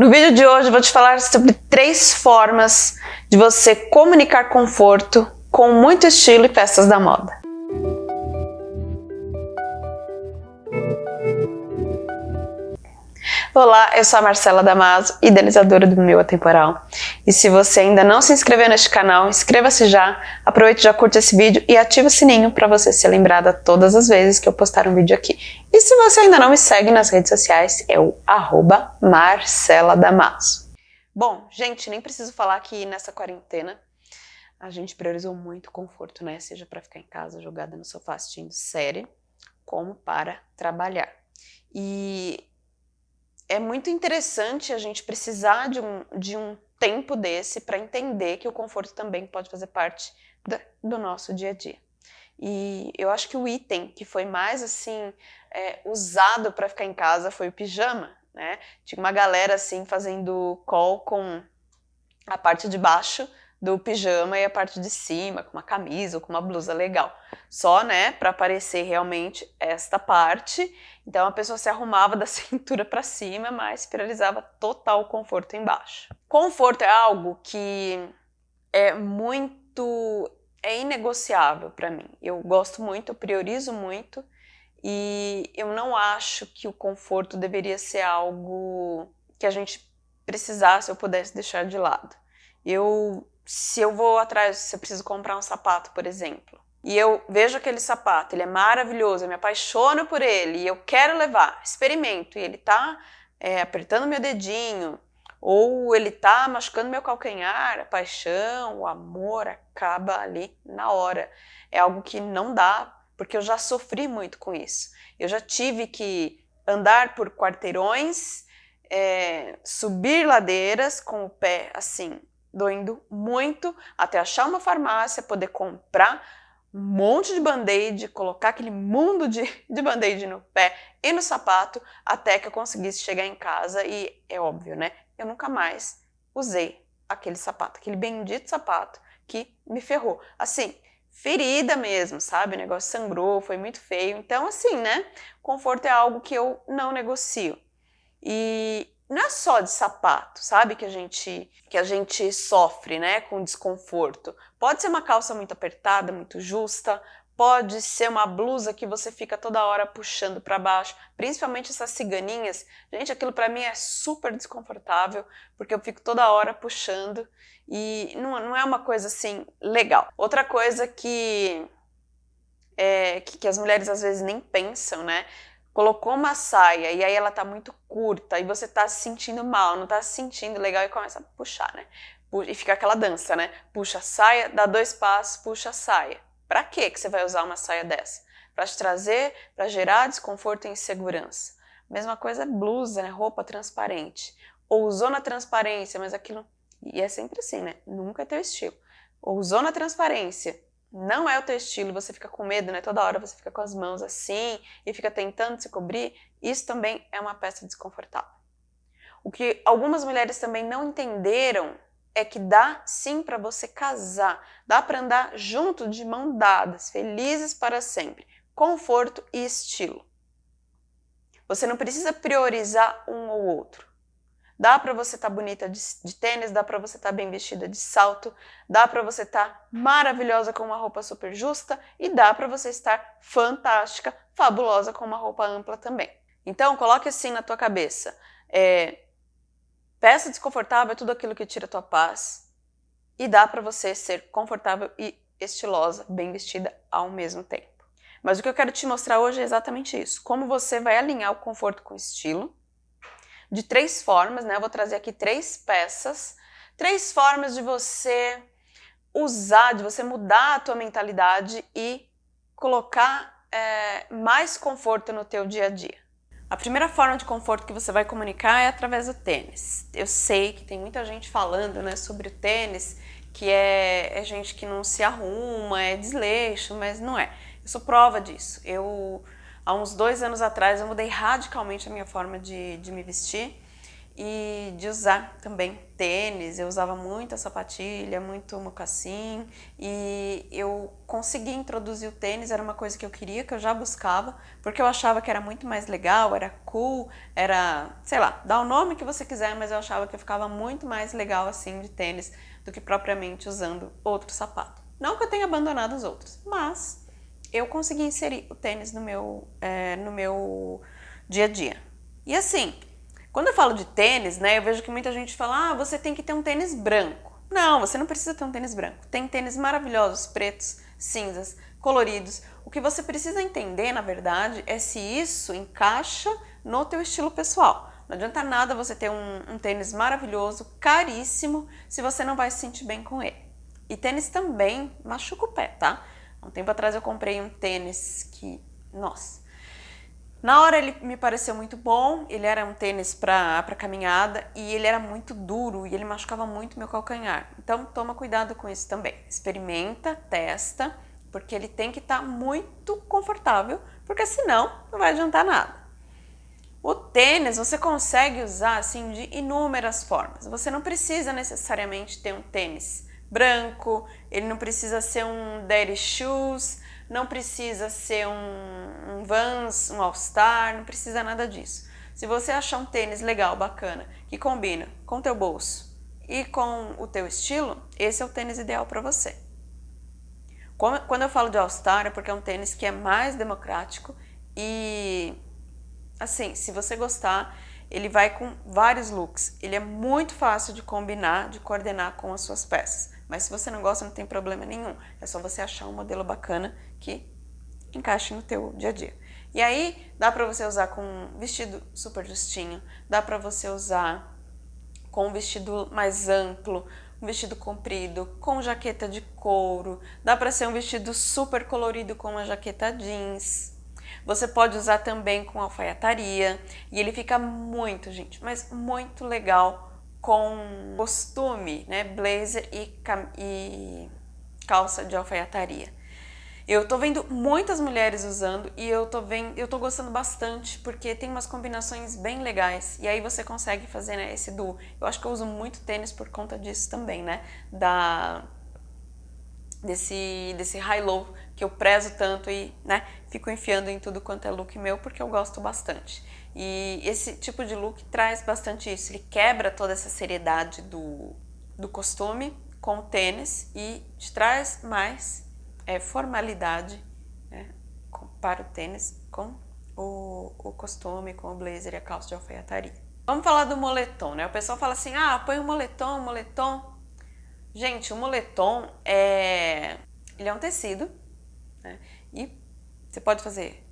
No vídeo de hoje vou te falar sobre três formas de você comunicar conforto com muito estilo e peças da moda. Olá, eu sou a Marcela Damaso, idealizadora do Meu Atemporal. E se você ainda não se inscreveu neste canal, inscreva-se já, aproveite já curte esse vídeo e ative o sininho para você ser lembrada todas as vezes que eu postar um vídeo aqui. E se você ainda não me segue nas redes sociais, é o arroba Marcela Damaso. Bom, gente, nem preciso falar que nessa quarentena a gente priorizou muito conforto, né? Seja para ficar em casa jogada no sofá assistindo série, como para trabalhar. E é muito interessante a gente precisar de um, de um tempo desse para entender que o conforto também pode fazer parte do nosso dia a dia. E eu acho que o item que foi mais assim é, usado para ficar em casa foi o pijama, né? Tinha uma galera assim fazendo call com a parte de baixo do pijama e a parte de cima, com uma camisa ou com uma blusa legal. Só, né, para aparecer realmente esta parte. Então a pessoa se arrumava da cintura para cima, mas priorizava total conforto embaixo. Conforto é algo que é muito é inegociável para mim. Eu gosto muito, eu priorizo muito e eu não acho que o conforto deveria ser algo que a gente precisasse ou pudesse deixar de lado. Eu se eu vou atrás, se eu preciso comprar um sapato, por exemplo, e eu vejo aquele sapato, ele é maravilhoso, eu me apaixono por ele e eu quero levar, experimento, e ele tá é, apertando meu dedinho, ou ele tá machucando meu calcanhar, a paixão, o amor acaba ali na hora. É algo que não dá, porque eu já sofri muito com isso. Eu já tive que andar por quarteirões, é, subir ladeiras com o pé assim, doendo muito até achar uma farmácia, poder comprar um monte de band-aid, colocar aquele mundo de, de band-aid no pé e no sapato, até que eu conseguisse chegar em casa e, é óbvio, né? Eu nunca mais usei aquele sapato, aquele bendito sapato que me ferrou. Assim, ferida mesmo, sabe? O negócio sangrou, foi muito feio. Então, assim, né? Conforto é algo que eu não negocio. E não é só de sapato, sabe, que a gente que a gente sofre, né, com desconforto. Pode ser uma calça muito apertada, muito justa, pode ser uma blusa que você fica toda hora puxando para baixo, principalmente essas ciganinhas. Gente, aquilo para mim é super desconfortável, porque eu fico toda hora puxando e não, não é uma coisa assim legal. Outra coisa que, é, que, que as mulheres às vezes nem pensam, né, colocou uma saia e aí ela tá muito curta e você tá se sentindo mal, não tá se sentindo legal e começa a puxar, né? E fica aquela dança, né? Puxa a saia, dá dois passos, puxa a saia. Pra que que você vai usar uma saia dessa? Pra te trazer, pra gerar desconforto e insegurança. Mesma coisa blusa, né? Roupa transparente. Ou usou na transparência, mas aquilo... E é sempre assim, né? Nunca é teu estilo. Ou usou na transparência, não é o teu estilo, você fica com medo, né? Toda hora você fica com as mãos assim e fica tentando se cobrir, isso também é uma peça desconfortável. O que algumas mulheres também não entenderam é que dá sim para você casar, dá para andar junto de mão dadas, felizes para sempre, conforto e estilo. Você não precisa priorizar um ou outro. Dá para você estar tá bonita de, de, tênis, dá para você estar tá bem vestida de salto, dá para você estar tá maravilhosa com uma roupa super justa e dá para você estar fantástica, fabulosa com uma roupa ampla também. Então, coloque assim na tua cabeça, é, peça desconfortável é tudo aquilo que tira a tua paz e dá para você ser confortável e estilosa, bem vestida ao mesmo tempo. Mas o que eu quero te mostrar hoje é exatamente isso, como você vai alinhar o conforto com o estilo, de três formas, né? Eu vou trazer aqui três peças, três formas de você usar, de você mudar a tua mentalidade e colocar é, mais conforto no teu dia a dia. A primeira forma de conforto que você vai comunicar é através do tênis. Eu sei que tem muita gente falando né, sobre o tênis, que é, é gente que não se arruma, é desleixo, mas não é. Eu sou prova disso. Eu Há uns dois anos atrás eu mudei radicalmente a minha forma de, de me vestir e de usar também tênis. Eu usava muita sapatilha, muito mocassim e eu consegui introduzir o tênis, era uma coisa que eu queria, que eu já buscava, porque eu achava que era muito mais legal, era cool, era, sei lá, dá o nome que você quiser, mas eu achava que eu ficava muito mais legal assim de tênis do que propriamente usando outro sapato. Não que eu tenha abandonado os outros, mas eu consegui inserir o tênis no meu, é, no meu dia a dia. E assim, quando eu falo de tênis, né, eu vejo que muita gente fala, ah, você tem que ter um tênis branco. Não, você não precisa ter um tênis branco. Tem tênis maravilhosos, pretos, cinzas, coloridos. O que você precisa entender, na verdade, é se isso encaixa no teu estilo pessoal. Não adianta nada você ter um, um tênis maravilhoso, caríssimo, se você não vai se sentir bem com ele. E tênis também machuca o pé, tá? Um tempo atrás eu comprei um tênis que, nossa, na hora ele me pareceu muito bom, ele era um tênis para caminhada e ele era muito duro e ele machucava muito meu calcanhar. Então toma cuidado com isso também. Experimenta, testa, porque ele tem que estar tá muito confortável, porque senão não vai adiantar nada. O tênis você consegue usar assim de inúmeras formas. Você não precisa necessariamente ter um tênis branco, ele não precisa ser um daddy shoes, não precisa ser um, um Vans, um All Star, não precisa nada disso. Se você achar um tênis legal, bacana, que combina com o teu bolso e com o teu estilo, esse é o tênis ideal para você. Quando eu falo de All Star é porque é um tênis que é mais democrático e, assim, se você gostar, ele vai com vários looks. Ele é muito fácil de combinar, de coordenar com as suas peças. Mas se você não gosta, não tem problema nenhum. É só você achar um modelo bacana que encaixe no teu dia a dia. E aí, dá pra você usar com um vestido super justinho, dá pra você usar com um vestido mais amplo, um vestido comprido, com jaqueta de couro, dá pra ser um vestido super colorido com uma jaqueta jeans. Você pode usar também com alfaiataria e ele fica muito, gente, mas muito legal com costume, né, blazer e, e calça de alfaiataria. Eu tô vendo muitas mulheres usando e eu tô vendo, eu tô gostando bastante porque tem umas combinações bem legais e aí você consegue fazer né, esse duo. Eu acho que eu uso muito tênis por conta disso também, né? Da desse desse high-low que eu prezo tanto e, né, fico enfiando em tudo quanto é look meu porque eu gosto bastante. E esse tipo de look traz bastante isso, ele quebra toda essa seriedade do, do costume com o tênis e te traz mais é, formalidade né, para o tênis com o, o costume, com o blazer e a calça de alfaiataria. Vamos falar do moletom, né? O pessoal fala assim, ah, põe um moletom, um moletom. Gente, o moletom é, ele é um tecido né? e você pode fazer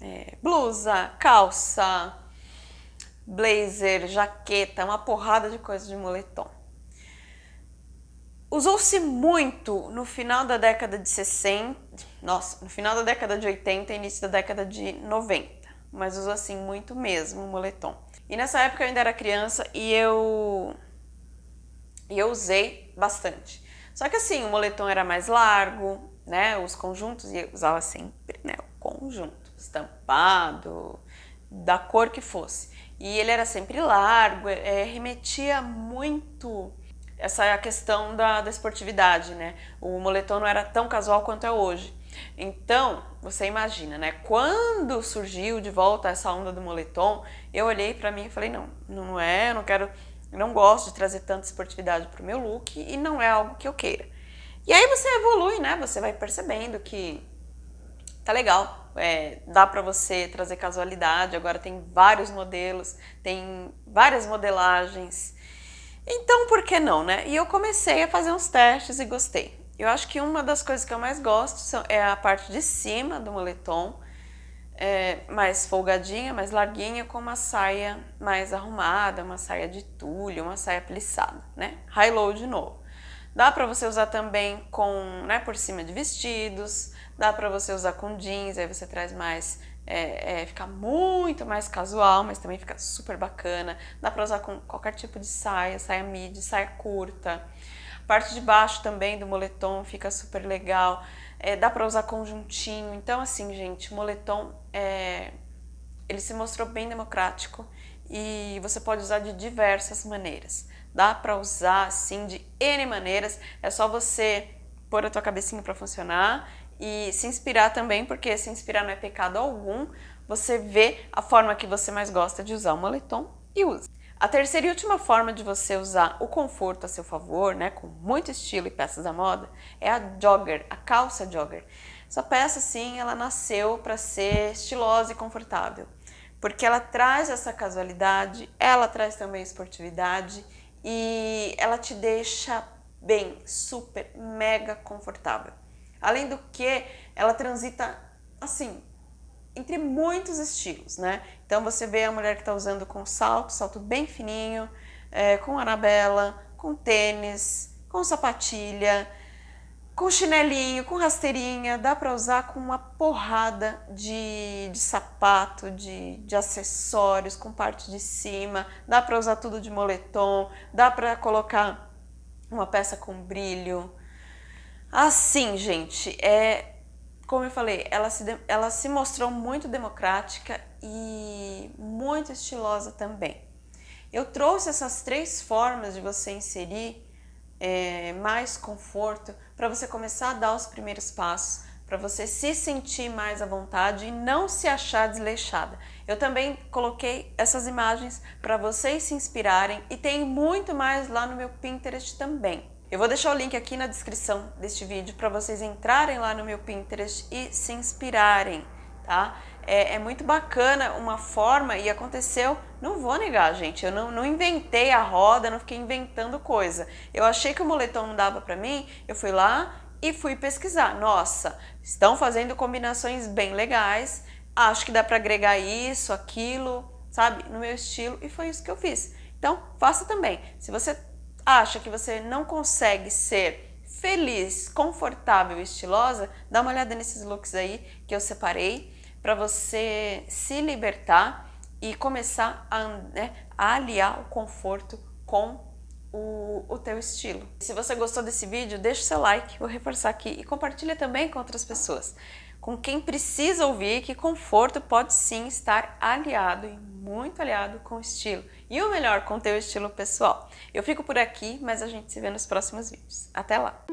é, blusa, calça, blazer, jaqueta, uma porrada de coisas de moletom. Usou-se muito no final da década de 60, nossa, no final da década de 80 e início da década de 90, mas usou assim muito mesmo o moletom. E nessa época eu ainda era criança e eu, e eu usei bastante. Só que assim, o moletom era mais largo, né, os conjuntos, e eu usava sempre né, o conjunto estampado, da cor que fosse. E ele era sempre largo, é, remetia muito essa questão da, da esportividade, né? O moletom não era tão casual quanto é hoje. Então, você imagina, né? Quando surgiu de volta essa onda do moletom, eu olhei para mim e falei, não, não é, eu não quero, não gosto de trazer tanta esportividade pro meu look e não é algo que eu queira. E aí você evolui, né? Você vai percebendo que tá legal, é, dá para você trazer casualidade, agora tem vários modelos, tem várias modelagens, então por que não, né? E eu comecei a fazer uns testes e gostei. Eu acho que uma das coisas que eu mais gosto é a parte de cima do moletom, é, mais folgadinha, mais larguinha, com uma saia mais arrumada, uma saia de tulho, uma saia plissada, né? High-low de novo. Dá para você usar também com, né, por cima de vestidos, dá para você usar com jeans, aí você traz mais, é, é, fica muito mais casual, mas também fica super bacana. Dá para usar com qualquer tipo de saia, saia midi, saia curta. Parte de baixo também do moletom fica super legal. É, dá para usar conjuntinho. Então assim, gente, o moletom, é, ele se mostrou bem democrático e você pode usar de diversas maneiras. Dá para usar assim de N maneiras, é só você pôr a tua cabecinha para funcionar e se inspirar também, porque se inspirar não é pecado algum, você vê a forma que você mais gosta de usar o moletom e usa. A terceira e última forma de você usar o conforto a seu favor, né, com muito estilo e peças da moda, é a jogger, a calça jogger. Essa peça, sim, ela nasceu para ser estilosa e confortável, porque ela traz essa casualidade, ela traz também esportividade e ela te deixa bem, super, mega confortável. Além do que, ela transita assim, entre muitos estilos, né? Então você vê a mulher que está usando com salto, salto bem fininho, é, com anabela, com tênis, com sapatilha, com chinelinho, com rasteirinha, dá para usar com uma porrada de, de sapato, de, de acessórios, com parte de cima, dá para usar tudo de moletom, dá para colocar uma peça com brilho. Assim, gente, é como eu falei, ela se, ela se mostrou muito democrática e muito estilosa também. Eu trouxe essas três formas de você inserir é, mais conforto para você começar a dar os primeiros passos, para você se sentir mais à vontade e não se achar desleixada. Eu também coloquei essas imagens para vocês se inspirarem e tem muito mais lá no meu Pinterest também. Eu vou deixar o link aqui na descrição deste vídeo para vocês entrarem lá no meu Pinterest e se inspirarem, tá? É, é, muito bacana uma forma, e aconteceu, não vou negar, gente, eu não, não inventei a roda, não fiquei inventando coisa. Eu achei que o moletom não dava para mim, eu fui lá e fui pesquisar. Nossa, estão fazendo combinações bem legais, acho que dá para agregar isso, aquilo, sabe, no meu estilo, e foi isso que eu fiz. Então, faça também. Se você acha que você não consegue ser feliz, confortável e estilosa, dá uma olhada nesses looks aí que eu separei para você se libertar e começar a, né, a aliar o conforto com o, o teu estilo. Se você gostou desse vídeo, deixa o seu like, vou reforçar aqui, e compartilha também com outras pessoas. Com quem precisa ouvir que conforto pode sim estar aliado muito aliado com o estilo. E o melhor, com o teu estilo pessoal. Eu fico por aqui, mas a gente se vê nos próximos vídeos. Até lá!